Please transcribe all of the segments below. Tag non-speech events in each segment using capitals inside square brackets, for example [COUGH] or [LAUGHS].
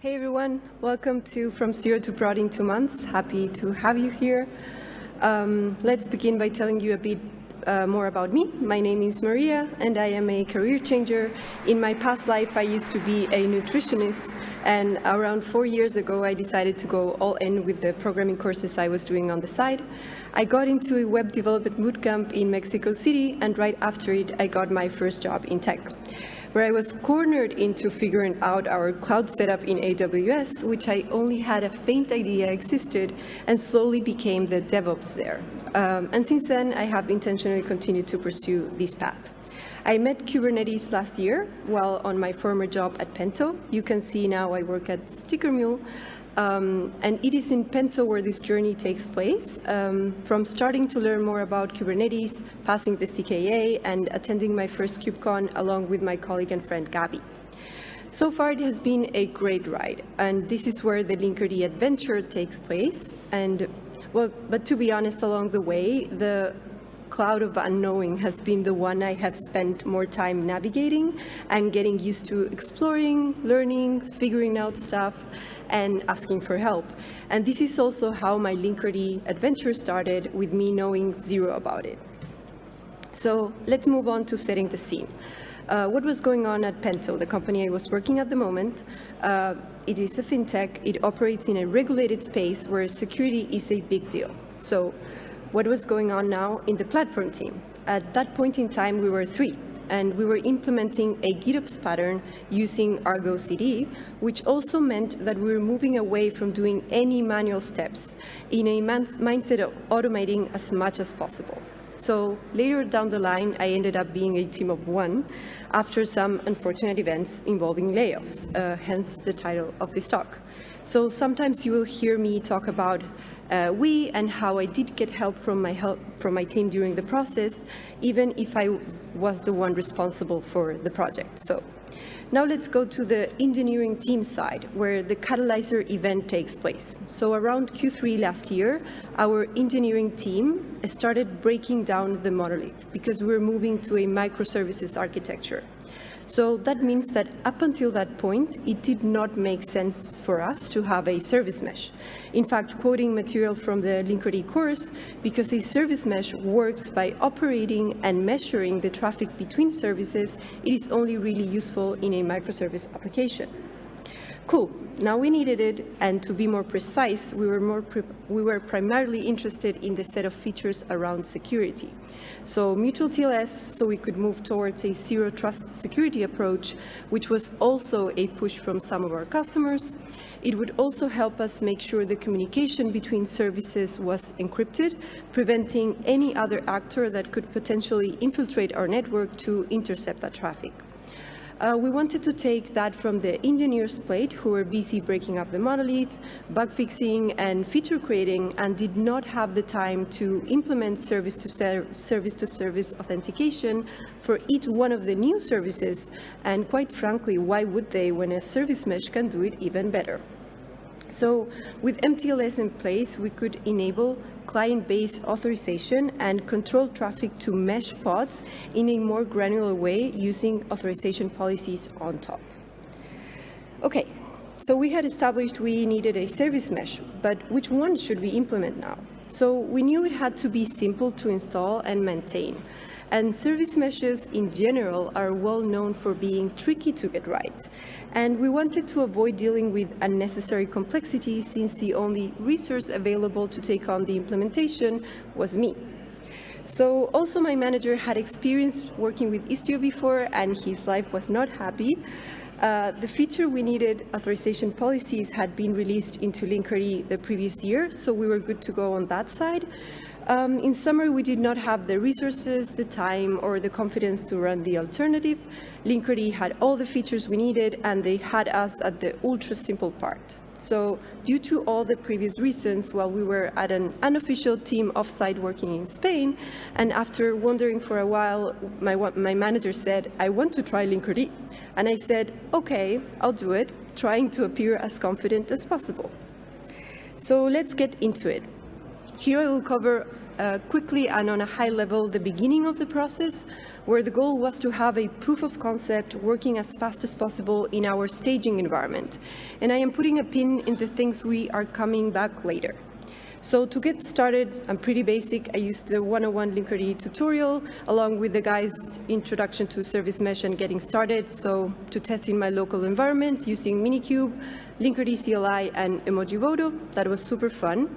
Hey everyone, welcome to From Zero to Prod in Two Months. Happy to have you here. Um, let's begin by telling you a bit uh, more about me. My name is Maria and I am a career changer. In my past life, I used to be a nutritionist and around four years ago, I decided to go all in with the programming courses I was doing on the side. I got into a web development bootcamp in Mexico City and right after it, I got my first job in tech where I was cornered into figuring out our cloud setup in AWS, which I only had a faint idea existed, and slowly became the DevOps there. Um, and since then, I have intentionally continued to pursue this path. I met Kubernetes last year while on my former job at Pento. You can see now I work at Sticker Mule, um, and it is in Pento where this journey takes place, um, from starting to learn more about Kubernetes, passing the CKA, and attending my first KubeCon along with my colleague and friend Gabby. So far, it has been a great ride, and this is where the Linkerd adventure takes place. And well, but to be honest, along the way, the cloud of unknowing has been the one I have spent more time navigating and getting used to exploring, learning, figuring out stuff, and asking for help. And this is also how my Linkerd adventure started with me knowing zero about it. So let's move on to setting the scene. Uh, what was going on at Pento, the company I was working at the moment? Uh, it is a fintech. It operates in a regulated space where security is a big deal. So what was going on now in the platform team? At that point in time, we were three and we were implementing a GitOps pattern using Argo CD, which also meant that we were moving away from doing any manual steps in a mindset of automating as much as possible. So later down the line, I ended up being a team of one after some unfortunate events involving layoffs, uh, hence the title of this talk. So sometimes you will hear me talk about uh, we and how I did get help from my help from my team during the process, even if I was the one responsible for the project. So now let's go to the engineering team side, where the Catalyzer event takes place. So around Q3 last year, our engineering team started breaking down the monolith because we're moving to a microservices architecture. So that means that up until that point, it did not make sense for us to have a service mesh. In fact, quoting material from the Linkerd course, because a service mesh works by operating and measuring the traffic between services, it is only really useful in a microservice application. Cool, now we needed it, and to be more precise, we were, more we were primarily interested in the set of features around security. So mutual TLS, so we could move towards a zero trust security approach, which was also a push from some of our customers. It would also help us make sure the communication between services was encrypted, preventing any other actor that could potentially infiltrate our network to intercept that traffic. Uh, we wanted to take that from the engineers plate who were busy breaking up the monolith, bug fixing and feature creating and did not have the time to implement service to ser service to service authentication for each one of the new services. And quite frankly, why would they when a service mesh can do it even better? So with MTLS in place, we could enable client-based authorization and control traffic to mesh pods in a more granular way using authorization policies on top. Okay, so we had established we needed a service mesh, but which one should we implement now? So we knew it had to be simple to install and maintain. And service meshes in general are well known for being tricky to get right. And we wanted to avoid dealing with unnecessary complexity since the only resource available to take on the implementation was me. So also my manager had experience working with Istio before and his life was not happy. Uh, the feature we needed, authorization policies, had been released into Linkerd the previous year, so we were good to go on that side. Um, in summary, we did not have the resources, the time, or the confidence to run the alternative. Linkerd had all the features we needed, and they had us at the ultra simple part. So due to all the previous reasons, while we were at an unofficial team offsite working in Spain, and after wondering for a while, my, my manager said, I want to try Linkerd. And I said, okay, I'll do it, trying to appear as confident as possible. So let's get into it. Here I will cover uh, quickly and on a high level the beginning of the process, where the goal was to have a proof of concept working as fast as possible in our staging environment. And I am putting a pin in the things we are coming back later. So to get started, I'm pretty basic. I used the 101 Linkerd tutorial along with the guys' introduction to service mesh and getting started. So to test in my local environment using Minikube, Linkerd CLI and Emoji Emojivoto, that was super fun.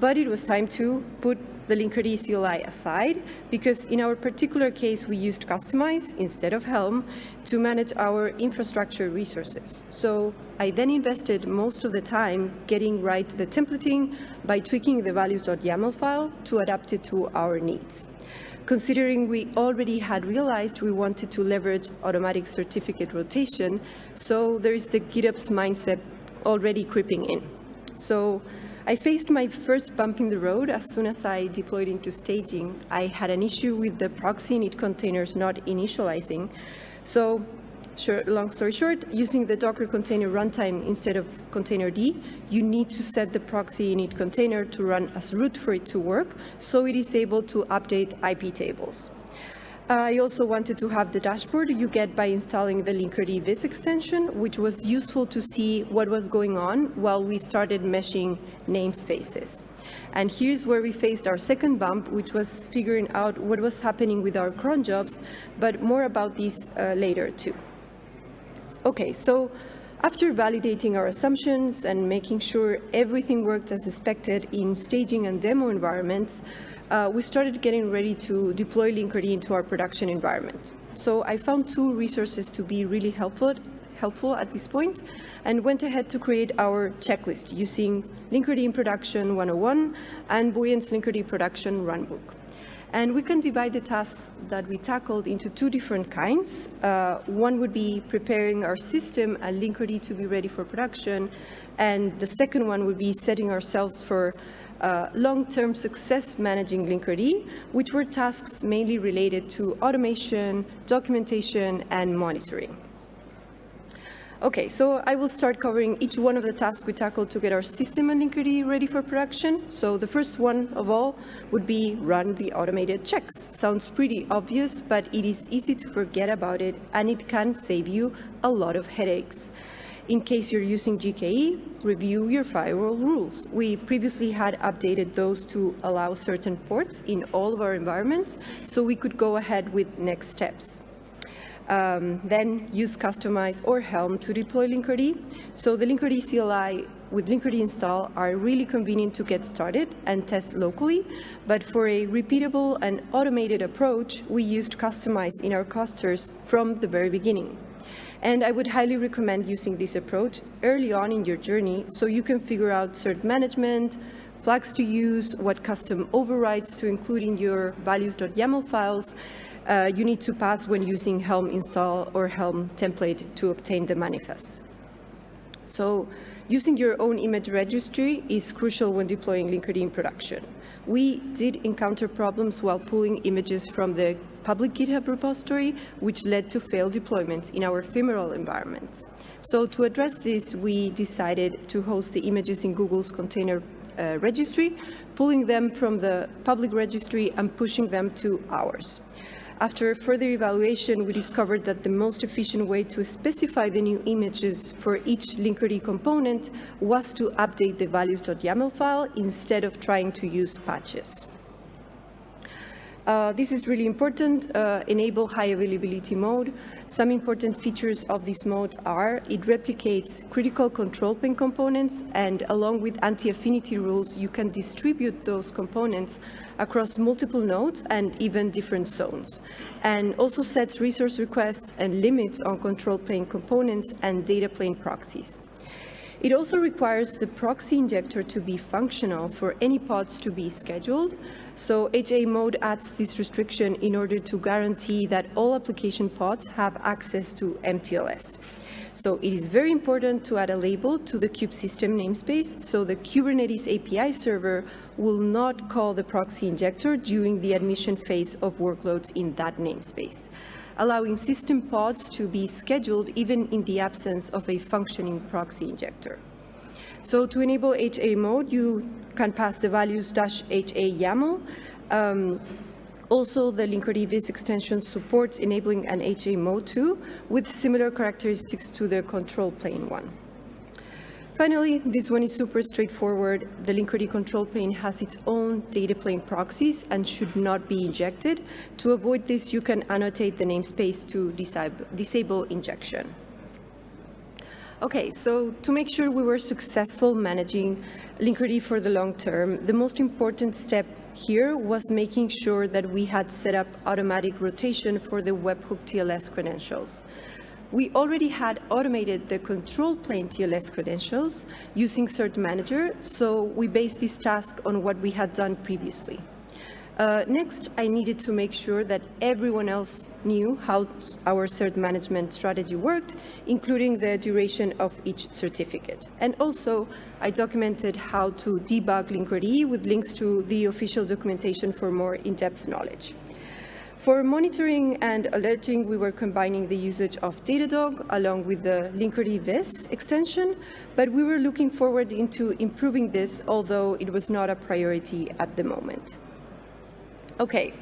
But it was time to put the Linkerd CLI aside because in our particular case, we used Kustomize instead of Helm to manage our infrastructure resources. So I then invested most of the time getting right the templating by tweaking the values.yaml file to adapt it to our needs. Considering we already had realized we wanted to leverage automatic certificate rotation, so there is the GitOps mindset already creeping in. So I faced my first bump in the road as soon as I deployed into staging. I had an issue with the proxy init containers not initializing. So short, long story short, using the Docker container runtime instead of containerd, you need to set the proxy init container to run as root for it to work, so it is able to update IP tables. I also wanted to have the dashboard you get by installing the Linkerd Viz extension, which was useful to see what was going on while we started meshing namespaces. And here's where we faced our second bump, which was figuring out what was happening with our cron jobs, but more about this uh, later too. Okay, so after validating our assumptions and making sure everything worked as expected in staging and demo environments, uh, we started getting ready to deploy Linkerd into our production environment. So I found two resources to be really helpful, helpful at this point and went ahead to create our checklist using Linkerd in Production 101 and Buoyant's Linkerd Production Runbook. And we can divide the tasks that we tackled into two different kinds. Uh, one would be preparing our system and Linkerd to be ready for production. And the second one would be setting ourselves for uh, long-term success managing Linkerd, which were tasks mainly related to automation, documentation, and monitoring. Okay, so I will start covering each one of the tasks we tackled to get our system and Linkerd ready for production. So the first one of all would be run the automated checks. Sounds pretty obvious, but it is easy to forget about it and it can save you a lot of headaches. In case you're using GKE, review your firewall rules. We previously had updated those to allow certain ports in all of our environments, so we could go ahead with next steps. Um, then use Kustomize or Helm to deploy Linkerd. So the Linkerd CLI with Linkerd install are really convenient to get started and test locally, but for a repeatable and automated approach, we used Kustomize in our clusters from the very beginning. And I would highly recommend using this approach early on in your journey so you can figure out cert management, flags to use, what custom overrides to include in your values.yaml files uh, you need to pass when using Helm install or Helm template to obtain the manifests. So using your own image registry is crucial when deploying Linkerd in production. We did encounter problems while pulling images from the public GitHub repository, which led to failed deployments in our ephemeral environments. So to address this, we decided to host the images in Google's container uh, registry, pulling them from the public registry and pushing them to ours. After further evaluation, we discovered that the most efficient way to specify the new images for each Linkerd component was to update the values.yaml file instead of trying to use patches. Uh, this is really important, uh, enable high availability mode. Some important features of this mode are it replicates critical control plane components and along with anti-affinity rules, you can distribute those components across multiple nodes and even different zones. And also sets resource requests and limits on control plane components and data plane proxies. It also requires the proxy injector to be functional for any pods to be scheduled, so HA mode adds this restriction in order to guarantee that all application pods have access to MTLS. So it is very important to add a label to the kube-system namespace so the Kubernetes API server will not call the proxy injector during the admission phase of workloads in that namespace, allowing system pods to be scheduled even in the absence of a functioning proxy injector. So to enable HA mode, you can pass the values dash HA YAML. Um, also, the Linkerd extension supports enabling an HA mode too, with similar characteristics to the control plane one. Finally, this one is super straightforward. The Linkerd control plane has its own data plane proxies and should not be injected. To avoid this, you can annotate the namespace to disable injection. Okay, so to make sure we were successful managing Linkerd for the long term, the most important step here was making sure that we had set up automatic rotation for the webhook TLS credentials. We already had automated the control plane TLS credentials using Cert Manager, so we based this task on what we had done previously. Uh, next, I needed to make sure that everyone else knew how our cert management strategy worked, including the duration of each certificate. And also, I documented how to debug Linkerd with links to the official documentation for more in-depth knowledge. For monitoring and alerting, we were combining the usage of Datadog along with the Linkerd Viz extension, but we were looking forward into improving this, although it was not a priority at the moment. Okay,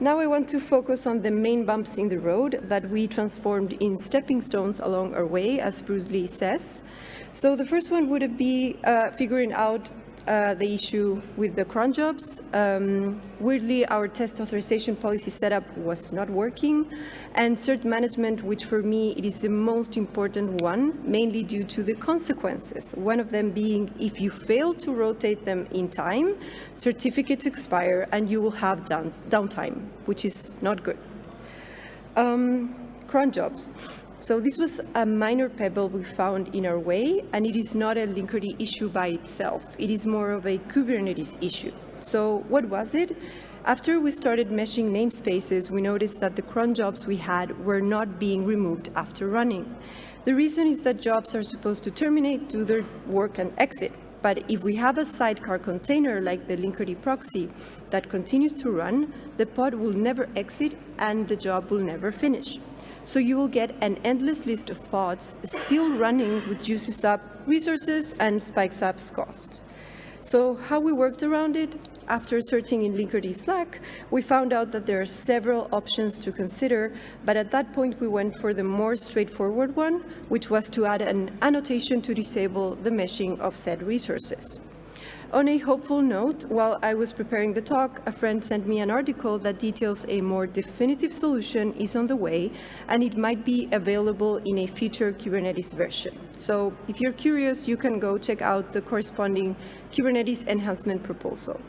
now I want to focus on the main bumps in the road that we transformed in stepping stones along our way, as Bruce Lee says. So the first one would be uh, figuring out uh, the issue with the cron jobs. Um, weirdly, our test authorization policy setup was not working, and cert management, which for me it is the most important one, mainly due to the consequences. One of them being if you fail to rotate them in time, certificates expire and you will have down, downtime, which is not good. Um, cron jobs. So this was a minor pebble we found in our way, and it is not a Linkerd issue by itself. It is more of a Kubernetes issue. So what was it? After we started meshing namespaces, we noticed that the cron jobs we had were not being removed after running. The reason is that jobs are supposed to terminate, do their work, and exit. But if we have a sidecar container like the Linkerd proxy that continues to run, the pod will never exit and the job will never finish. So you will get an endless list of pods still running, which uses up resources and spikes up costs. So how we worked around it? After searching in Linkerd Slack, we found out that there are several options to consider, but at that point we went for the more straightforward one, which was to add an annotation to disable the meshing of said resources. On a hopeful note, while I was preparing the talk, a friend sent me an article that details a more definitive solution is on the way, and it might be available in a future Kubernetes version. So if you're curious, you can go check out the corresponding Kubernetes enhancement proposal.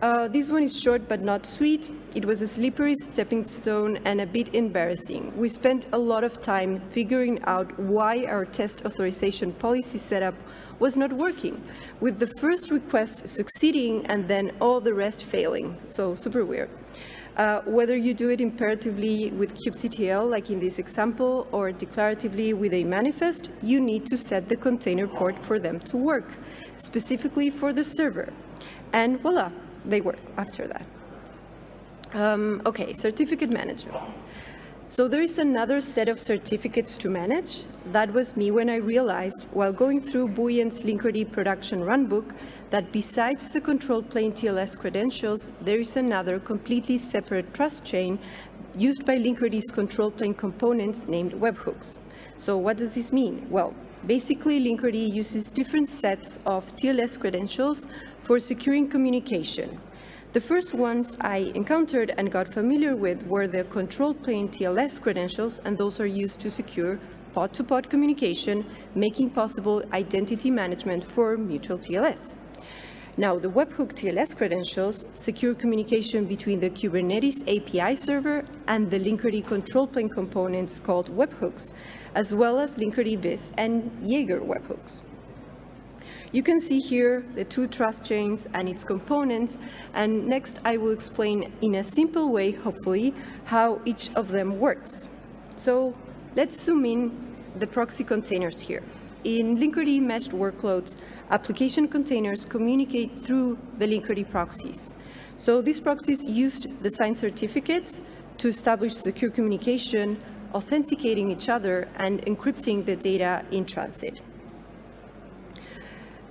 Uh, this one is short but not sweet. It was a slippery stepping stone and a bit embarrassing. We spent a lot of time figuring out why our test authorization policy setup was not working, with the first request succeeding and then all the rest failing. So super weird. Uh, whether you do it imperatively with kubectl, like in this example, or declaratively with a manifest, you need to set the container port for them to work, specifically for the server. And voila, they work after that. Um, okay, certificate management. So there is another set of certificates to manage. That was me when I realized, while going through Buoyant's Linkerd production runbook, that besides the control plane TLS credentials, there is another completely separate trust chain used by Linkerd's control plane components named webhooks. So what does this mean? Well, basically Linkerd uses different sets of TLS credentials for securing communication. The first ones I encountered and got familiar with were the control plane TLS credentials, and those are used to secure pod-to-pod -pod communication, making possible identity management for mutual TLS. Now, the webhook TLS credentials secure communication between the Kubernetes API server and the Linkerd control plane components called webhooks, as well as Linkerd Viz and Jaeger webhooks. You can see here the two trust chains and its components, and next I will explain in a simple way, hopefully, how each of them works. So let's zoom in the proxy containers here. In Linkerd meshed workloads, application containers communicate through the Linkerd proxies. So these proxies used the signed certificates to establish secure communication, authenticating each other, and encrypting the data in transit.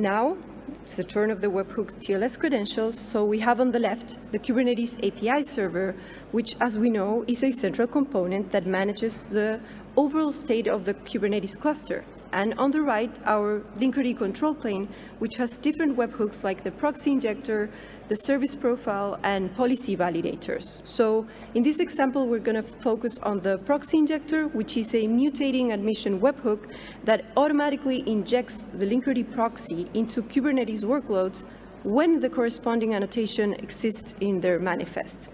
Now, it's the turn of the webhook TLS credentials. So we have on the left the Kubernetes API server, which, as we know, is a central component that manages the overall state of the Kubernetes cluster. And on the right, our Linkerd control plane, which has different webhooks like the proxy injector, the service profile, and policy validators. So in this example, we're going to focus on the proxy injector, which is a mutating admission webhook that automatically injects the Linkerd proxy into Kubernetes workloads when the corresponding annotation exists in their manifest.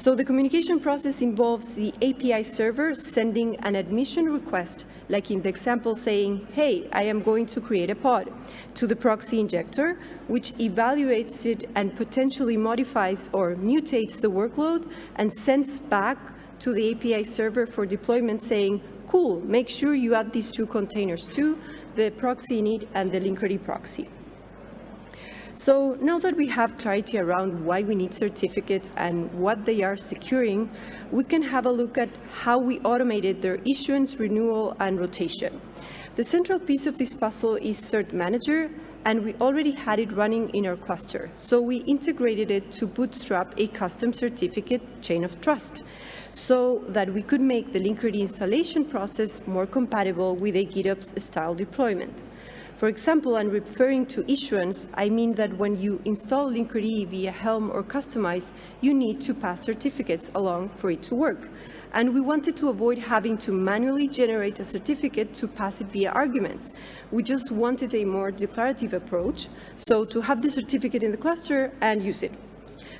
So the communication process involves the API server sending an admission request, like in the example saying, hey, I am going to create a pod, to the proxy injector, which evaluates it and potentially modifies or mutates the workload and sends back to the API server for deployment saying, cool, make sure you add these two containers too, the proxy init and the Linkerd proxy. So now that we have clarity around why we need certificates and what they are securing, we can have a look at how we automated their issuance, renewal, and rotation. The central piece of this puzzle is Cert Manager, and we already had it running in our cluster. So we integrated it to bootstrap a custom certificate chain of trust so that we could make the Linkerd installation process more compatible with a GitOps style deployment. For example, I'm referring to issuance, I mean that when you install Linkerd via Helm or Kustomize, you need to pass certificates along for it to work. And we wanted to avoid having to manually generate a certificate to pass it via arguments. We just wanted a more declarative approach, so to have the certificate in the cluster and use it.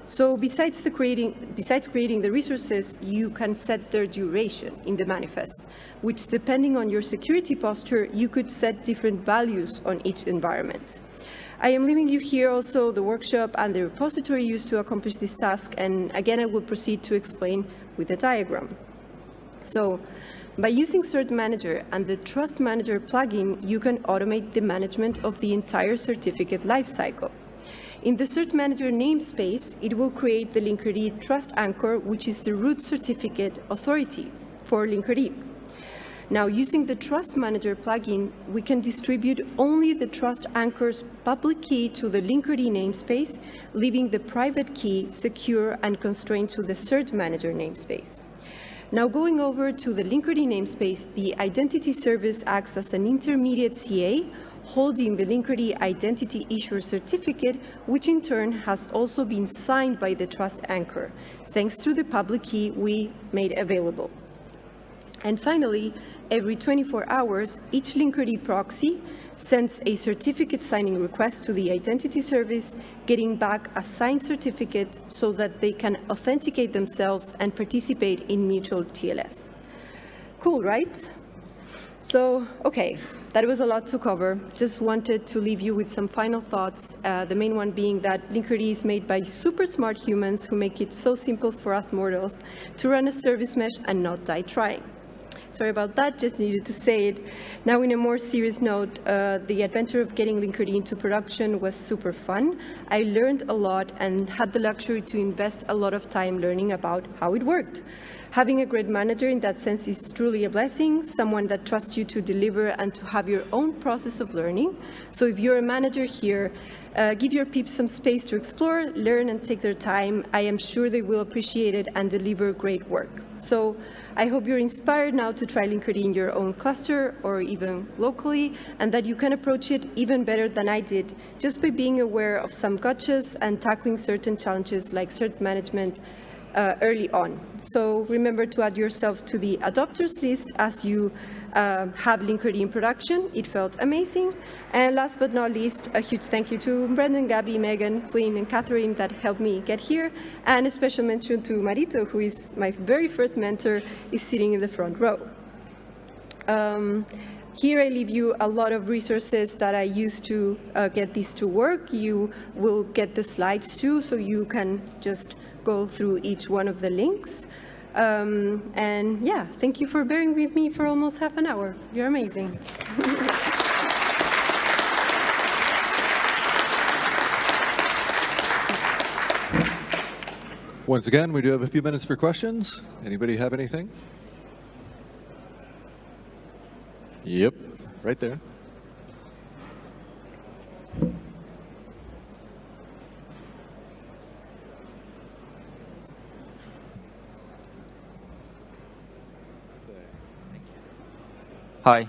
So besides, creating, besides creating the resources, you can set their duration in the manifests, which depending on your security posture, you could set different values on each environment. I am leaving you here also the workshop and the repository used to accomplish this task, and again, I will proceed to explain with a diagram. So by using Cert Manager and the Trust Manager plugin, you can automate the management of the entire certificate lifecycle. In the Cert Manager namespace, it will create the Linkerd Trust Anchor, which is the root certificate authority for Linkerd. Now, using the Trust Manager plugin, we can distribute only the Trust Anchor's public key to the Linkerd namespace, leaving the private key secure and constrained to the Cert Manager namespace. Now going over to the Linkerd namespace, the identity service acts as an intermediate CA holding the Linkerd Identity Issuer Certificate, which in turn has also been signed by the Trust Anchor, thanks to the public key we made available. And finally, every 24 hours, each Linkerd proxy sends a certificate signing request to the identity service, getting back a signed certificate so that they can authenticate themselves and participate in mutual TLS. Cool, right? So, okay, that was a lot to cover. Just wanted to leave you with some final thoughts. Uh, the main one being that Linkerd is made by super smart humans who make it so simple for us mortals to run a service mesh and not die trying. Sorry about that, just needed to say it. Now, in a more serious note, uh, the adventure of getting Linkerd into production was super fun. I learned a lot and had the luxury to invest a lot of time learning about how it worked. Having a great manager in that sense is truly a blessing, someone that trusts you to deliver and to have your own process of learning. So if you're a manager here, uh, give your peeps some space to explore, learn, and take their time. I am sure they will appreciate it and deliver great work. So I hope you're inspired now to try Linkerd in your own cluster or even locally, and that you can approach it even better than I did, just by being aware of some gotchas and tackling certain challenges like cert management uh, early on. So remember to add yourselves to the adopters list as you uh, have Linkerd in production. It felt amazing. And last but not least, a huge thank you to Brendan, Gabby, Megan, Flynn, and Catherine that helped me get here. And a special mention to Marito, who is my very first mentor, is sitting in the front row. Um, here I leave you a lot of resources that I use to uh, get this to work. You will get the slides too, so you can just go through each one of the links. Um, and yeah, thank you for bearing with me for almost half an hour. You're amazing. [LAUGHS] Once again, we do have a few minutes for questions. Anybody have anything? Yep, right there. Hi.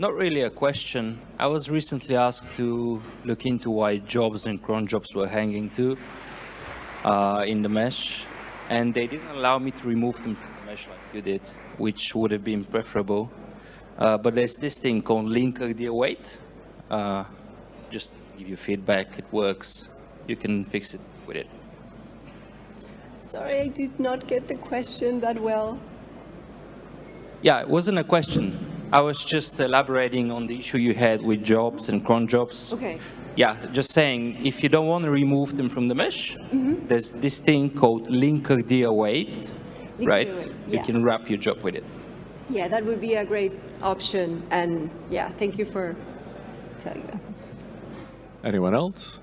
Not really a question. I was recently asked to look into why jobs and cron jobs were hanging too uh, in the mesh, and they didn't allow me to remove them from the mesh like you did, which would have been preferable. Uh, but there's this thing called linkerd-await. Uh, just give you feedback. It works. You can fix it with it. Sorry, I did not get the question that well. Yeah, it wasn't a question. I was just elaborating on the issue you had with jobs and cron jobs. Okay. Yeah, just saying, if you don't want to remove them from the mesh, Mm-hmm. there's this thing called linkerd-await, Linker right? dear weight, You can wrap your job with it. Yeah, that would be a great option. And yeah, thank you for telling us. Anyone else?